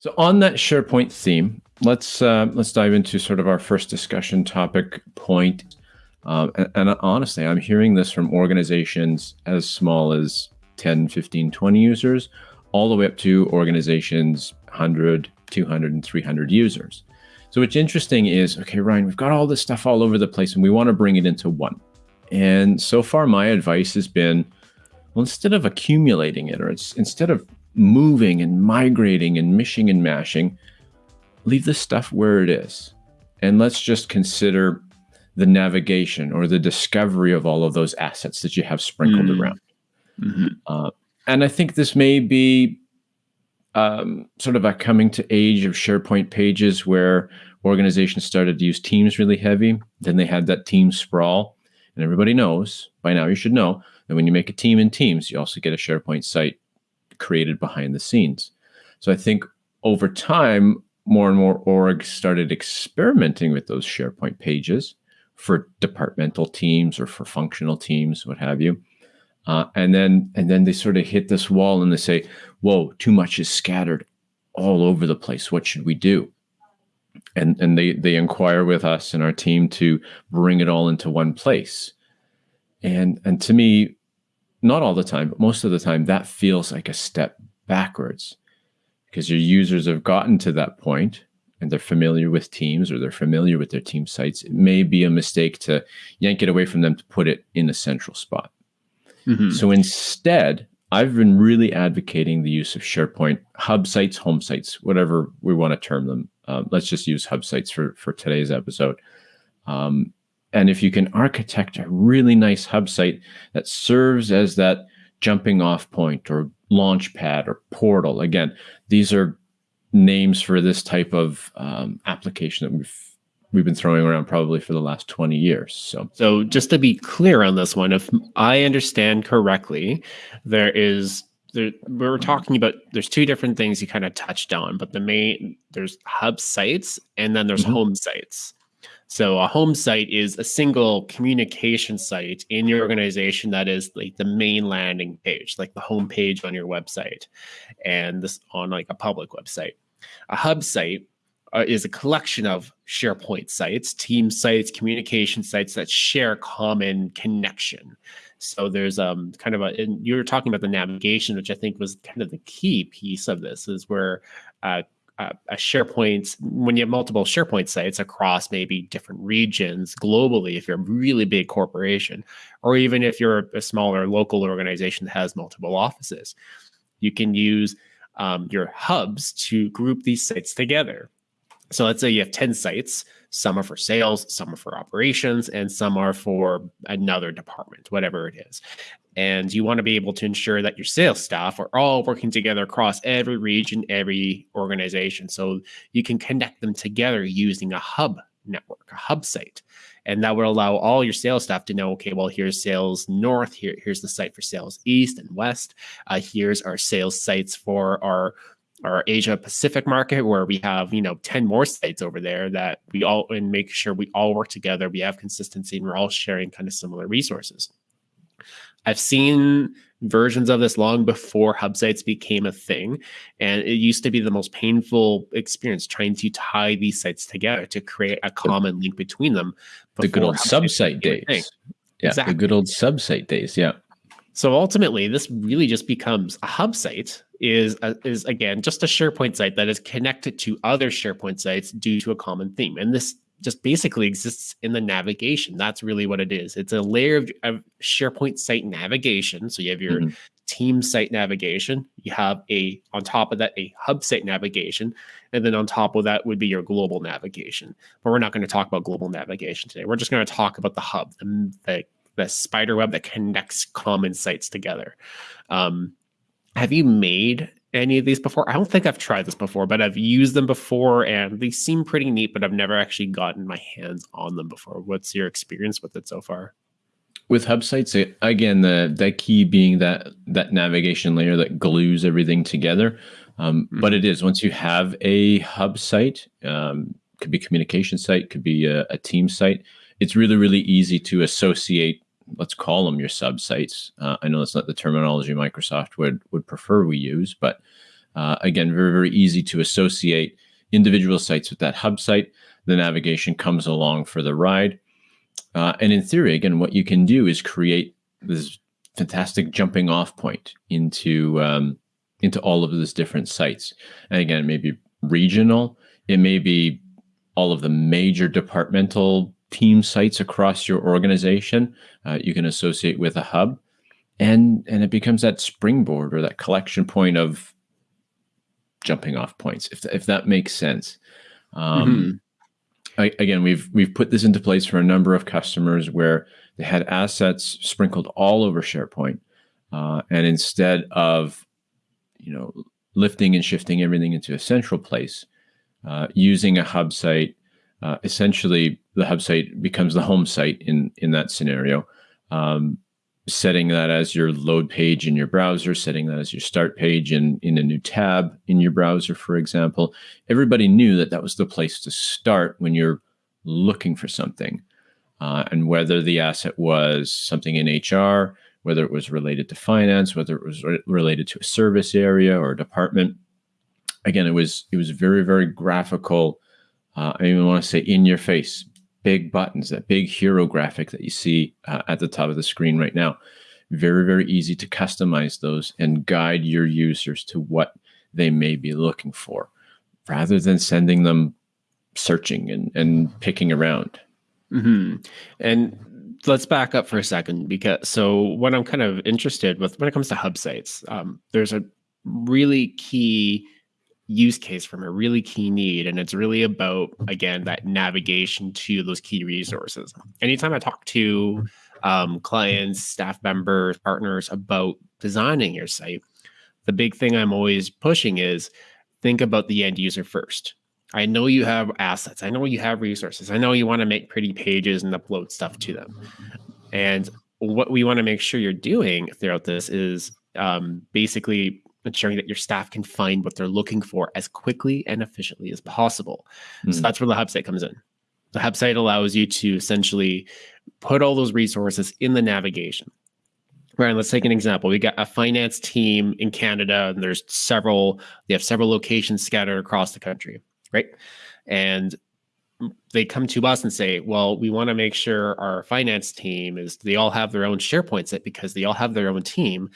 So on that SharePoint theme, let's uh, let's dive into sort of our first discussion topic point. Um, and, and, honestly, I'm hearing this from organizations as small as 10, 15, 20 users, all the way up to organizations 100, 200, and 300 users. So what's interesting is, okay, Ryan, we've got all this stuff all over the place and we want to bring it into one. And so far, my advice has been, well, instead of accumulating it, or it's instead of moving and migrating and mishing and mashing, leave the stuff where it is. And let's just consider the navigation or the discovery of all of those assets that you have sprinkled mm. around. Mm-hmm. Uh, and I think this may be um, sort of a coming to age of SharePoint pages where organizations started to use Teams really heavy. Then they had that team sprawl. And everybody knows by now, you should know that when you make a team in Teams, you also get a SharePoint site created behind the scenes. So I think over time, more and more orgs started experimenting with those SharePoint pages for departmental teams or for functional teams, what have you. Uh, and then and then they sort of hit this wall and they say, "Whoa, too much is scattered all over the place. What should we do?" And and they they inquire with us and our team to bring it all into one place. And and to me, not all the time, but most of the time, that feels like a step backwards because your users have gotten to that point and they're familiar with teams or they're familiar with their team sites. It may be a mistake to yank it away from them to put it in a central spot. Mm-hmm. So instead, I've been really advocating the use of SharePoint hub sites, home sites, whatever we want to term them. Uh, let's just use hub sites for, for today's episode. Um, and if you can architect a really nice hub site that serves as that jumping off point or launch pad or portal, again, these are names for this type of um, application that we've we've been throwing around probably for the last 20 years. So So just to be clear on this one, if I understand correctly, there is there, we're talking about there's two different things you kind of touched on, but the main there's hub sites and then there's mm-hmm. home sites. So a home site is a single communication site in your organization that is like the main landing page, like the home page on your website, and this on like a public website. A hub site uh, is a collection of SharePoint sites, team sites, communication sites that share common connection. So there's um kind of a and you were talking about the navigation, which I think was kind of the key piece of this, is where uh, a SharePoint, when you have multiple SharePoint sites across maybe different regions globally, if you're a really big corporation, or even if you're a smaller local organization that has multiple offices, you can use um, your hubs to group these sites together. So let's say you have 10 sites, some are for sales, some are for operations, and some are for another department, whatever it is. And you want to be able to ensure that your sales staff are all working together across every region, every organization. So you can connect them together using a hub network, a hub site. And that will allow all your sales staff to know, okay, well, here's sales north, here, here's the site for sales east and west. Uh, here's our sales sites for our our Asia Pacific market where we have, you know, 10 more sites over there that we all and make sure we all work together, we have consistency and we're all sharing kind of similar resources. I've seen versions of this long before hub sites became a thing. And it used to be the most painful experience trying to tie these sites together to create a common link between them. The good old subsite days. Yeah, exactly. the good old subsite days. Yeah. So ultimately, this really just becomes a hub site is a, is again just a SharePoint site that is connected to other SharePoint sites due to a common theme. And this just basically exists in the navigation. That's really what it is. It's a layer of, of SharePoint site navigation. So you have your mm-hmm. team site navigation. You have a on top of that a hub site navigation, and then on top of that would be your global navigation. But we're not going to talk about global navigation today. We're just going to talk about the hub, the, the, the spider web that connects common sites together. Um, have you made any of these before? I don't think I've tried this before, but I've used them before and they seem pretty neat, but I've never actually gotten my hands on them before. What's your experience with it so far? With hub sites, again, the the key being that that navigation layer that glues everything together. Um, mm-hmm. But it is once you have a hub site, um, could be communication site, could be a, a team site. It's really really easy to associate let's call them your subsites. Uh, I know that's not the terminology Microsoft would would prefer we use, but Uh, again, very, very easy to associate individual sites with that hub site. The navigation comes along for the ride. Uh, and in theory, again, what you can do is create this fantastic jumping off point into um, into all of these different sites. And again, it may be regional, it may be all of the major departmental team sites across your organization. Uh, you can associate with a hub, and and it becomes that springboard or that collection point of jumping off points. If if that makes sense. Um, mm-hmm. I, again, we've we've put this into place for a number of customers where they had assets sprinkled all over SharePoint, uh, and instead of you know lifting and shifting everything into a central place, uh, using a hub site, uh, essentially the hub site becomes the home site in in that scenario. Um, setting that as your load page in your browser, setting that as your start page in, in a new tab in your browser, for example. Everybody knew that that was the place to start when you're looking for something. Uh, and whether the asset was something in HR, whether it was related to finance, whether it was re- related to a service area or a department. Again, it was it was very very graphical. Uh, I even want to say in your face, big buttons, that big hero graphic that you see uh, at the top of the screen right now. Very, very easy to customize those and guide your users to what they may be looking for rather than sending them searching and, and picking around. Mm-hmm. And let's back up for a second because so what I'm kind of interested with when it comes to hub sites, um, there's a really key use case from a really key need. And it's really about, again, that navigation to those key resources. Anytime I talk to um, clients, staff members, partners about designing your site, the big thing I'm always pushing is think about the end user first. I know you have assets. I know you have resources. I know you want to make pretty pages and upload stuff to them. And what we want to make sure you're doing throughout this is um, basically ensuring that your staff can find what they're looking for as quickly and efficiently as possible. Mm. So hmm. that's where the hub site comes in. The hub site allows you to essentially put all those resources in the navigation. Right. Let's take an example. We got a finance team in Canada, and there's several, they have several locations scattered across the country. Right. And they come to us and say, well, we want to make sure our finance team is they all have their own SharePoint set because they all have their own team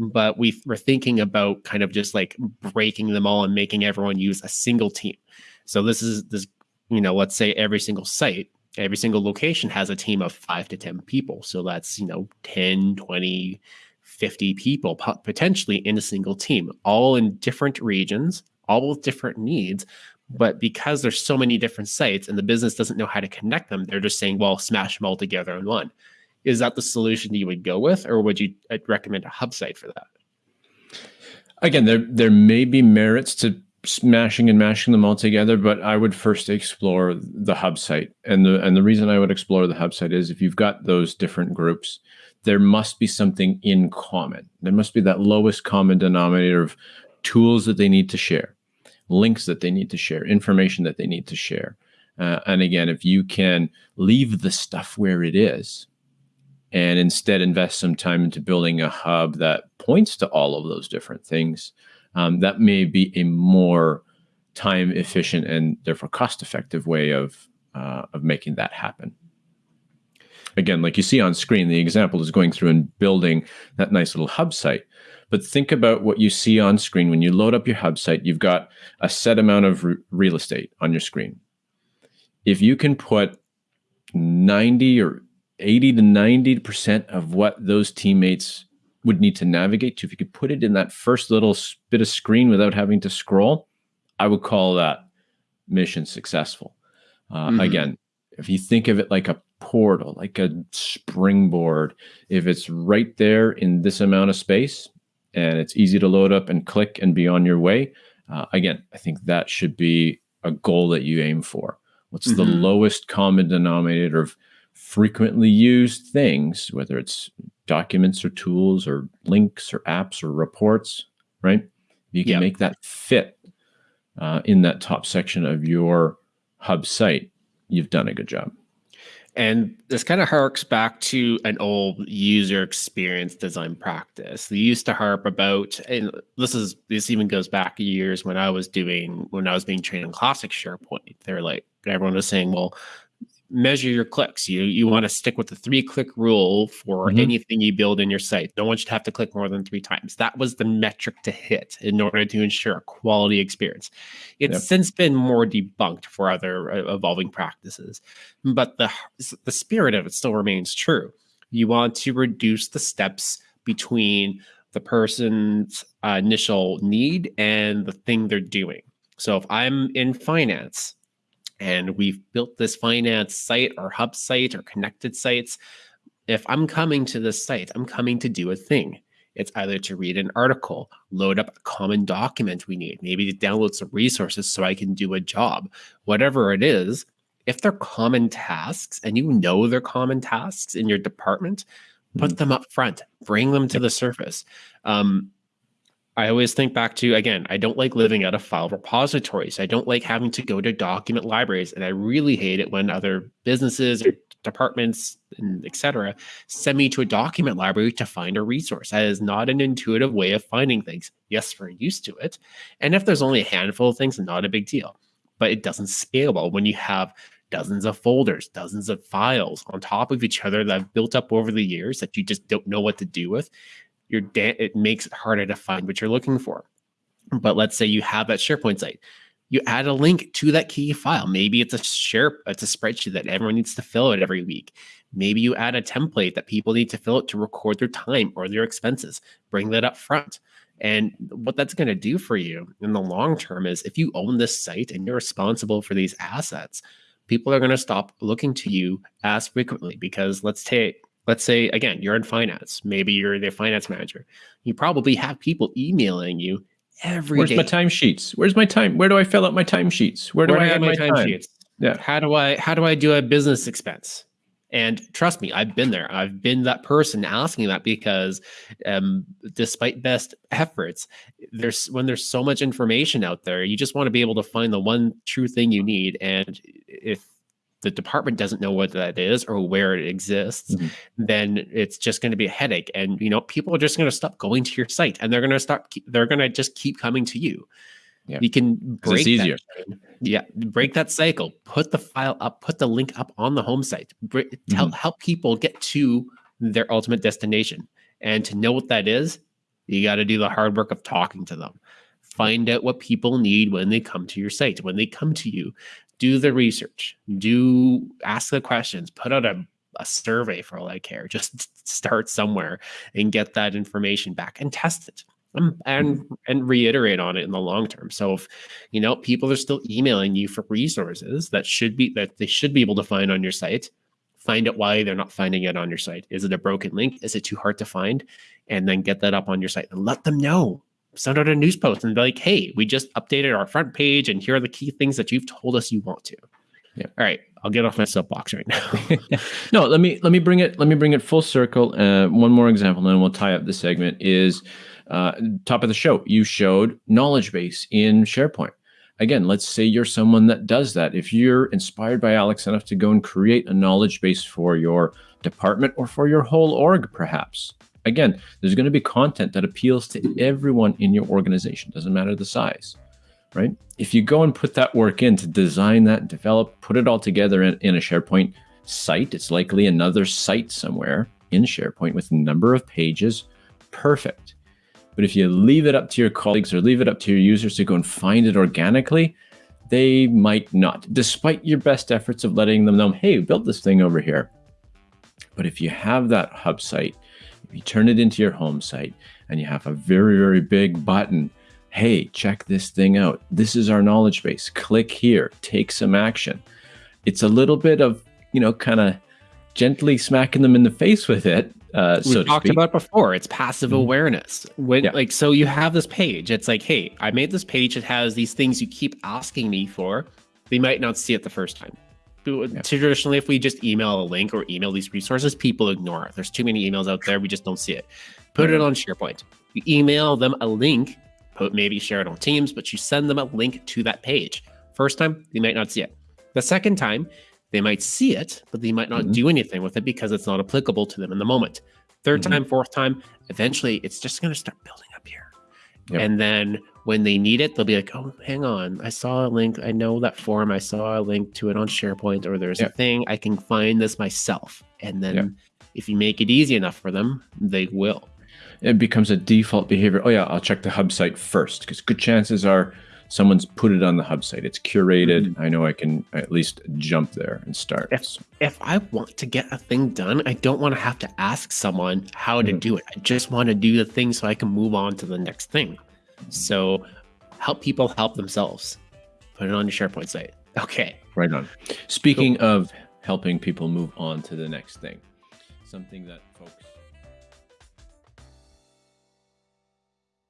but we were thinking about kind of just like breaking them all and making everyone use a single team. So this is this, you know, let's say every single site, every single location has a team of five to 10 people. So that's, you know, 10, 20, 50 people potentially in a single team, all in different regions, all with different needs. But because there's so many different sites and the business doesn't know how to connect them, they're just saying, well, smash them all together in one is that the solution you would go with, or would you uh, recommend a hub site for that? Again, there there may be merits to smashing and mashing them all together, but I would first explore the hub site. And the and the reason I would explore the hub site is if you've got those different groups, there must be something in common. There must be that lowest common denominator of tools that they need to share, links that they need to share, information that they need to share. Uh, and again, if you can leave the stuff where it is, and instead invest some time into building a hub that points to all of those different things, um, that may be a more time efficient and therefore cost effective way of uh, of making that happen. Again, like you see on screen, the example is going through and building that nice little hub site. But think about what you see on screen when you load up your hub site. You've got a set amount of re- real estate on your screen. If you can put 90 or 80 to 90% of what those teammates would need to navigate to. If you could put it in that first little bit of screen without having to scroll, I would call that mission successful. Uh, mm-hmm. Again, if you think of it like a portal, like a springboard, if it's right there in this amount of space and it's easy to load up and click and be on your way, uh, again, I think that should be a goal that you aim for. What's mm-hmm. the lowest common denominator of frequently used things, whether it's documents or tools or links or apps or reports, right? You can yep. make that fit uh, in that top section of your hub site. You've done a good job. And this kind of harks back to an old user experience design practice. They used to harp about, and this is this even goes back years when I was doing when I was being trained in classic SharePoint. They're like everyone was saying, well, measure your clicks. You you want to stick with the three click rule for mm-hmm. anything you build in your site. No one should have to click more than three times. That was the metric to hit in order to ensure a quality experience. It's yep. since been more debunked for other uh, evolving practices, but the the spirit of it still remains true. You want to reduce the steps between the person's uh, initial need and the thing they're doing. So if I'm in finance and we've built this finance site or hub site or connected sites. If I'm coming to this site, I'm coming to do a thing. It's either to read an article, load up a common document we need, maybe to download some resources so I can do a job, whatever it is. If they're common tasks and you know they're common tasks in your department, put mm-hmm. them up front, bring them to the surface. Um, I always think back to again, I don't like living out of file repositories. I don't like having to go to document libraries, and I really hate it when other businesses or departments and etc. send me to a document library to find a resource. That is not an intuitive way of finding things. Yes, we're used to it, and if there's only a handful of things, not a big deal. But it doesn't scale well when you have dozens of folders, dozens of files on top of each other that have built up over the years that you just don't know what to do with your da- it makes it harder to find what you're looking for. But let's say you have that SharePoint site. You add a link to that key file. Maybe it's a share, it's a spreadsheet that everyone needs to fill out every week. Maybe you add a template that people need to fill out to record their time or their expenses. Bring that up front. And what that's going to do for you in the long term is if you own this site and you're responsible for these assets, people are going to stop looking to you as frequently because let's take let's say again you're in finance. Maybe you're the finance manager. You probably have people emailing you every where's day. my timesheets? Where's my time where do i fill out my timesheets? Where do where i add my timesheets time? yeah. How do i how do i do a business expense? And trust me i've been there. I've been that person asking that because um, despite best efforts there's when there's so much information out there you just want to be able to find the one true thing you need. And if the department doesn't know what that is or where it exists, mm-hmm. then it's just going to be a headache. And you know, people are just going to stop going to your site, and they're going to start. They're going to just keep coming to you. Yeah. You can break easier. That, yeah, break that cycle. Put the file up. Put the link up on the home site. tell mm-hmm. help people get to their ultimate destination. And to know what that is, you got to do the hard work of talking to them. Find out what people need when they come to your site. When they come to you, do the research, do ask the questions, put out a, a survey for all I care. Just start somewhere and get that information back and test it. Um, and and reiterate on it in the long term. So if you know people are still emailing you for resources that should be that they should be able to find on your site, find out why they're not finding it on your site. Is it a broken link? Is it too hard to find? And then get that up on your site and let them know send out a news post and be like, hey, we just updated our front page and here are the key things that you've told us you want to. Yeah. All right. I'll get off my soapbox right now. no, let me let me bring it let me bring it full circle. Uh, one more example, and then we'll tie up the segment. Is uh, top of the show. You showed knowledge base in SharePoint. Again, let's say you're someone that does that. If you're inspired by Alex enough to go and create a knowledge base for your department or for your whole org, perhaps, again, there's going to be content that appeals to everyone in your organization, doesn't matter the size, right? If you go and put that work in to design that, develop, put it all together in, in a SharePoint site, it's likely another site somewhere in SharePoint with a number of pages, perfect. But if you leave it up to your colleagues or leave it up to your users to go and find it organically, they might not, despite your best efforts of letting them know, hey, built this thing over here. But if you have that hub site, you turn it into your home site and you have a very, very big button. Hey, check this thing out. This is our knowledge base. Click here, take some action. It's a little bit of, you know, kind of gently smacking them in the face with it. Uh, we so talked speak. about before. It's passive mm-hmm. awareness. When yeah. like so, you have this page. It's like, hey, I made this page. It has these things you keep asking me for. They might not see it the first time. Yeah. Traditionally, if we just email a link or email these resources, people ignore it. There's too many emails out there. We just don't see it. Put it on SharePoint. You email them a link, put maybe share it on Teams, but you send them a link to that page. First time, they might not see it. The second time, They might see it, but they might not Mhm. do anything with it because it's not applicable to them in the moment. 3rd Mhm. time, fourth time, eventually it's just going to start building up here. Yep. And then when they need it, they'll be like, oh, hang on. I saw a link. I know that form. I saw a link to it on SharePoint, or there's a thing. I can find this myself. And then Yep. if you make it easy enough for them, they will. It becomes a default behavior. Oh yeah, I'll check the hub site first because good chances are someone's put it on the hub site. It's curated. I know I can at least jump there and start. If- if I want to get a thing done, I don't want to have to ask someone how to Mhm. do it. I just want to do the thing so I can move on to the next thing. So help people help themselves. Put it on your SharePoint site. Okay. Right on. Speaking of helping people move on to the next thing, something that folks